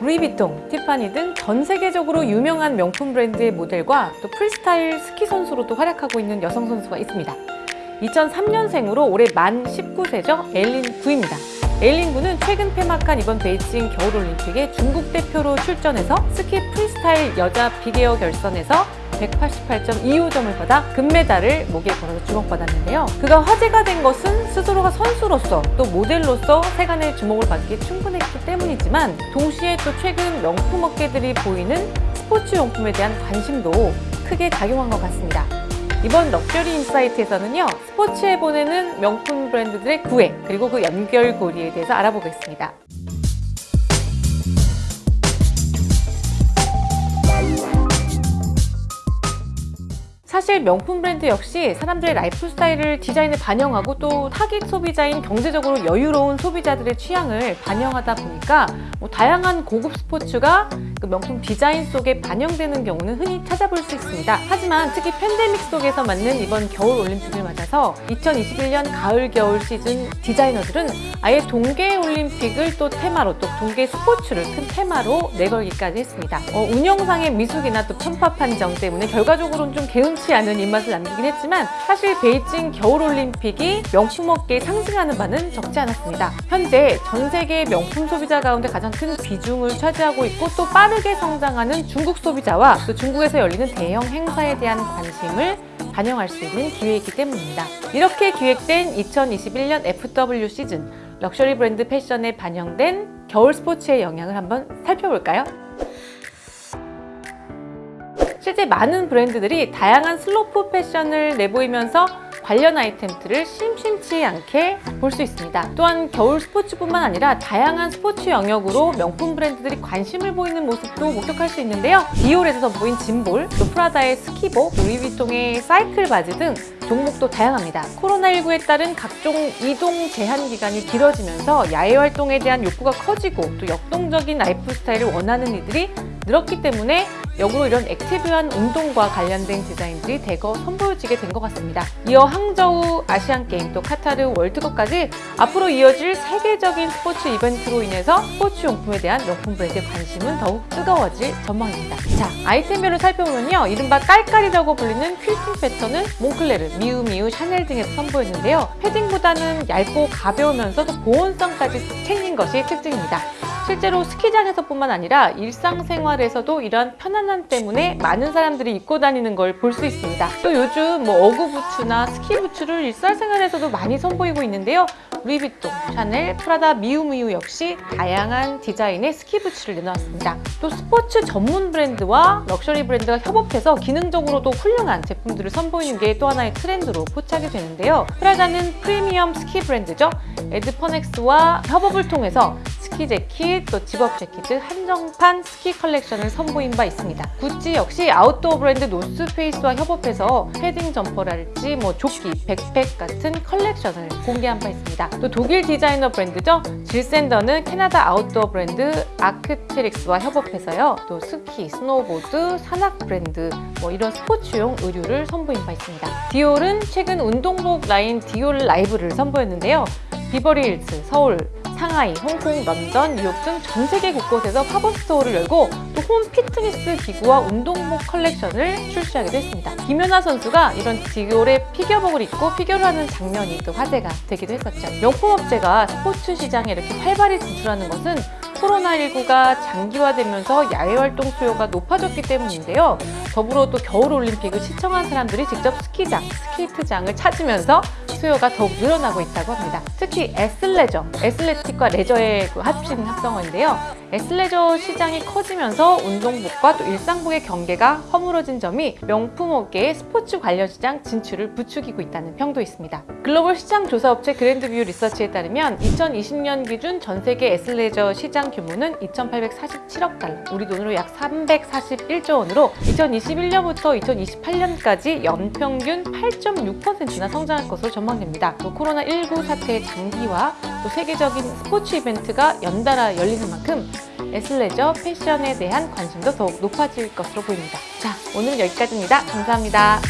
루이비통, 티파니 등 전 세계적으로 유명한 명품 브랜드의 모델과 또 프리스타일 스키 선수로도 활약하고 있는 여성 선수가 있습니다. 2003년생으로 올해 만 19세죠. 에일린 구입니다. 에일린 구는 최근 폐막한 이번 베이징 겨울올림픽에 중국 대표로 출전해서 스키 프리스타일 여자 big air 결선에서 188.25점을 받아 금메달을 목에 걸어서 주목받았는데요. 그가 화제가 된 것은 스스로가 선수로서 또 모델로서 세간의 주목을 받기에 충분했기 때문이지만 동시에 또 최근 명품 업계들이 보이는 스포츠 용품에 대한 관심도 크게 작용한 것 같습니다. 이번 luxury insight에서는요 스포츠에 보내는 명품 브랜드들의 구애 그리고 그 연결고리에 대해서 알아보겠습니다. 사실 명품 브랜드 역시 사람들의 라이프 스타일을 디자인에 반영하고 또 타깃 소비자인 경제적으로 여유로운 소비자들의 취향을 반영하다 보니까 뭐 다양한 고급 스포츠가 그 명품 디자인 속에 반영되는 경우는 흔히 찾아볼 수 있습니다. 하지만 특히 팬데믹 속에서 맞는 이번 겨울 올림픽을 맞아서 2021년 가을 겨울 시즌 디자이너들은 아예 동계 올림픽을 또 테마로 또 동계 스포츠를 큰 테마로 내걸기까지 했습니다. 어, 운영상의 미숙이나 또 편파 판정 때문에 결과적으로는 좀 개운치 않은 입맛을 남기긴 했지만 사실 베이징 겨울 올림픽이 명품 업계에 상승하는 바는 적지 않았습니다. 현재 전 세계 명품 소비자 가운데 가장 큰 비중을 차지하고 있고 또 빠 르게 성장하는 중국 소비자와 또 중국에서 열리는 대형 행사에 대한 관심을 반영할 수 있는 기회이기 때문입니다. 이렇게 기획된 2021년 FW 시즌 럭셔리 브랜드 패션에 반영된 겨울 스포츠의 영향을 한번 살펴볼까요? 실제 많은 브랜드들이 다양한 슬로프 패션을 내보이면서 관련 아이템들을 심심치 않게 볼 수 있습니다. 또한 겨울 스포츠뿐만 아니라 다양한 스포츠 영역으로 명품 브랜드들이 관심을 보이는 모습도 목격할 수 있는데요. 디올에서 선보인 gym ball, 또 프라다의 스키복, 루이비통의 사이클 바지 등 종목도 다양합니다. 코로나19에 따른 각종 이동 제한 기간이 길어지면서 야외 활동에 대한 욕구가 커지고 또 역동적인 라이프 스타일을 원하는 이들이 늘었기 때문에 역으로 이런 active한 운동과 관련된 디자인들이 대거 선보여지게 된 것 같습니다. 이어 항저우 아시안게임 또 카타르 월드컵까지 앞으로 이어질 세계적인 스포츠 이벤트로 인해서 스포츠 용품에 대한 명품 브랜드의 관심은 더욱 뜨거워질 전망입니다. 자, 아이템별로 살펴보면요. 이른바 깔깔이라고 불리는 퀼팅 패턴은 몽클레르, 미우미우, 샤넬 등에서 선보였는데요. 패딩보다는 얇고 가벼우면서도 보온성까지 챙긴 것이 특징입니다. 실제로 스키장에서뿐만 아니라 일상생활에서도 이러한 편안함 때문에 많은 사람들이 입고 다니는 걸 볼 수 있습니다. 또 요즘 뭐 어그 부츠나 스키 부츠를 일상생활에서도 많이 선보이고 있는데요. 루이비통, 샤넬, 프라다, 미우미우 역시 다양한 디자인의 스키 부츠를 내놓았습니다. 또 스포츠 전문 브랜드와 럭셔리 브랜드가 협업해서 기능적으로도 훌륭한 제품들을 선보이는 게 또 하나의 트렌드로 포착이 되는데요. 프라다는 프리미엄 스키 브랜드죠. ASPENX와 협업을 통해서 스키 재킷, 또 집업 재킷 등 한정판 스키 컬렉션을 선보인 바 있습니다. 구찌 역시 아웃도어 브랜드 노스페이스와 협업해서 패딩 점퍼랄지 뭐 조끼, 백팩 같은 컬렉션을 공개한 바 있습니다. 또 독일 디자이너 브랜드죠. 질샌더는 캐나다 아웃도어 브랜드 아크테릭스와 협업해서요. 또 스키, 스노보드, 산악 브랜드 뭐 이런 스포츠용 의류를 선보인 바 있습니다. 디올은 최근 운동복 라인 디올 바이브를 선보였는데요. 비버리 힐스, 서울, 상하이, 홍콩, 런던, 뉴욕 등 전 세계 곳곳에서 팝업 스토어를 열고 또 홈 피트니스 기구와 운동복 컬렉션을 출시하기도 했습니다. 김연아 선수가 이런 디올의 피겨복을 입고 피겨를 하는 장면이 또 화제가 되기도 했었죠. 명품업체가 스포츠 시장에 이렇게 활발히 진출하는 것은 코로나19가 장기화되면서 야외 활동 수요가 높아졌기 때문인데요. 더불어 또 겨울올림픽을 시청한 사람들이 직접 스키장, 스케이트장을 찾으면서 수요가 더욱 늘어나고 있다고 합니다. 특히 athleisure, athletic과 레저의 그 합친 합성어인데요. 에슬레저 시장이 커지면서 운동복과 또 일상복의 경계가 허물어진 점이 명품 업계의 스포츠 관련 시장 진출을 부추기고 있다는 평도 있습니다. 글로벌 시장 조사업체 Grand View Research에 따르면 2020년 기준 전 세계 에슬레저 시장 규모는 2,847억 달러, 우리 돈으로 약 341조 원으로 2021년부터 2028년까지 연평균 8.6%나 성장할 것으로 전망됩니다. 또 코로나19 사태의 장기화, 또 세계적인 스포츠 이벤트가 연달아 열리는 만큼 에슬레저 패션에 대한 관심도 더욱 높아질 것으로 보입니다. 자, 오늘 여기까지입니다. 감사합니다.